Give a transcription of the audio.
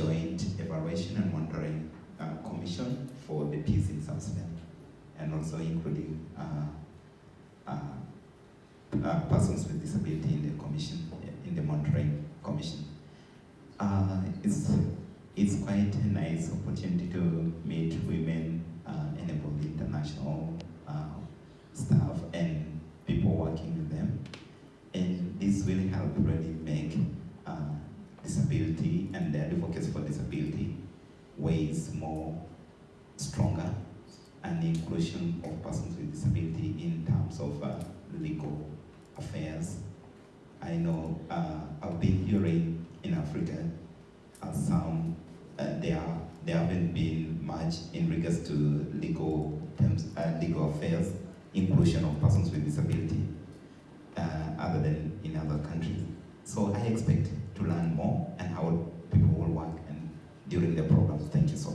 joint evaluation and monitoring uh, commission for the peace in South Sudan and also including uh, uh, uh, persons with disability in the commission, in the monitoring commission. It's, it's quite a nice opportunity to meet women enabled international staff and people working with them. And this will help really make disability and the advocacy for disability ways more stronger and the inclusion of persons with disability in terms of uh, legal affairs. I know uh, I've been hearing in Africa uh, some uh, there there haven't been much in regards to legal terms, uh, legal affairs, inclusion of persons with disability, uh, other than in other countries. So I expect to learn more how people will work and during the programs. Thank you so